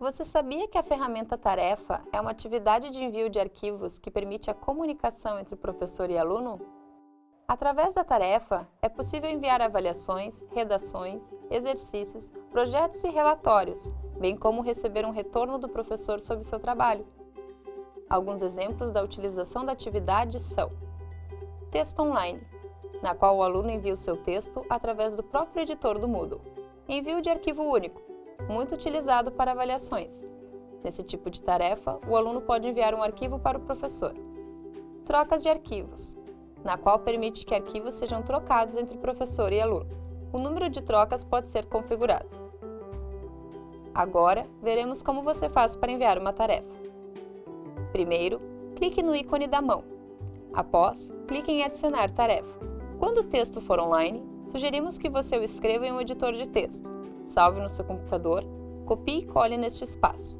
Você sabia que a ferramenta Tarefa é uma atividade de envio de arquivos que permite a comunicação entre professor e aluno? Através da tarefa, é possível enviar avaliações, redações, exercícios, projetos e relatórios, bem como receber um retorno do professor sobre seu trabalho. Alguns exemplos da utilização da atividade são Texto online, na qual o aluno envia o seu texto através do próprio editor do Moodle. Envio de arquivo único, muito utilizado para avaliações. Nesse tipo de tarefa, o aluno pode enviar um arquivo para o professor. Trocas de arquivos, na qual permite que arquivos sejam trocados entre professor e aluno. O número de trocas pode ser configurado. Agora, veremos como você faz para enviar uma tarefa. Primeiro, clique no ícone da mão. Após, clique em Adicionar tarefa. Quando o texto for online, sugerimos que você o escreva em um editor de texto. Salve no seu computador, copie e cole neste espaço.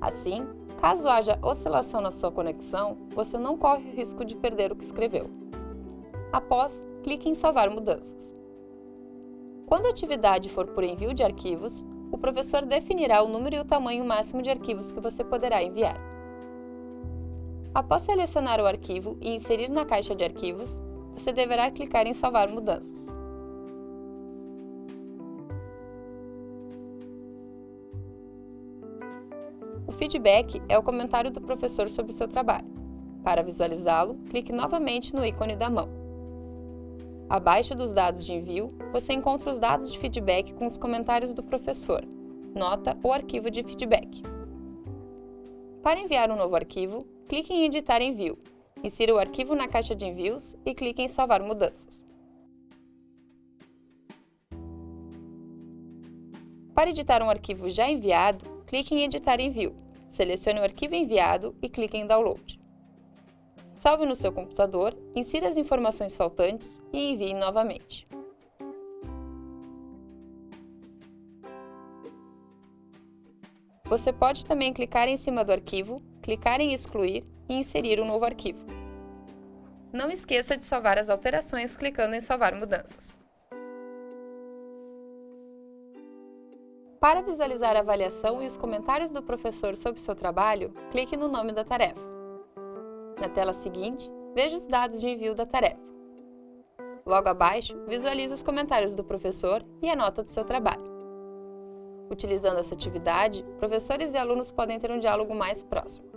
Assim, caso haja oscilação na sua conexão, você não corre o risco de perder o que escreveu. Após, clique em Salvar mudanças. Quando a atividade for por envio de arquivos, o professor definirá o número e o tamanho máximo de arquivos que você poderá enviar. Após selecionar o arquivo e inserir na caixa de arquivos, você deverá clicar em Salvar mudanças. Feedback é o comentário do professor sobre o seu trabalho. Para visualizá-lo, clique novamente no ícone da mão. Abaixo dos dados de envio, você encontra os dados de feedback com os comentários do professor, nota ou arquivo de feedback. Para enviar um novo arquivo, clique em Editar envio, insira o arquivo na caixa de envios e clique em Salvar mudanças. Para editar um arquivo já enviado, clique em Editar envio, selecione o arquivo enviado e clique em Download. Salve no seu computador, insira as informações faltantes e envie novamente. Você pode também clicar em cima do arquivo, clicar em excluir e inserir um novo arquivo. Não esqueça de salvar as alterações clicando em salvar mudanças. Para visualizar a avaliação e os comentários do professor sobre seu trabalho, clique no nome da tarefa. Na tela seguinte, veja os dados de envio da tarefa. Logo abaixo, visualize os comentários do professor e a nota do seu trabalho. Utilizando essa atividade, professores e alunos podem ter um diálogo mais próximo.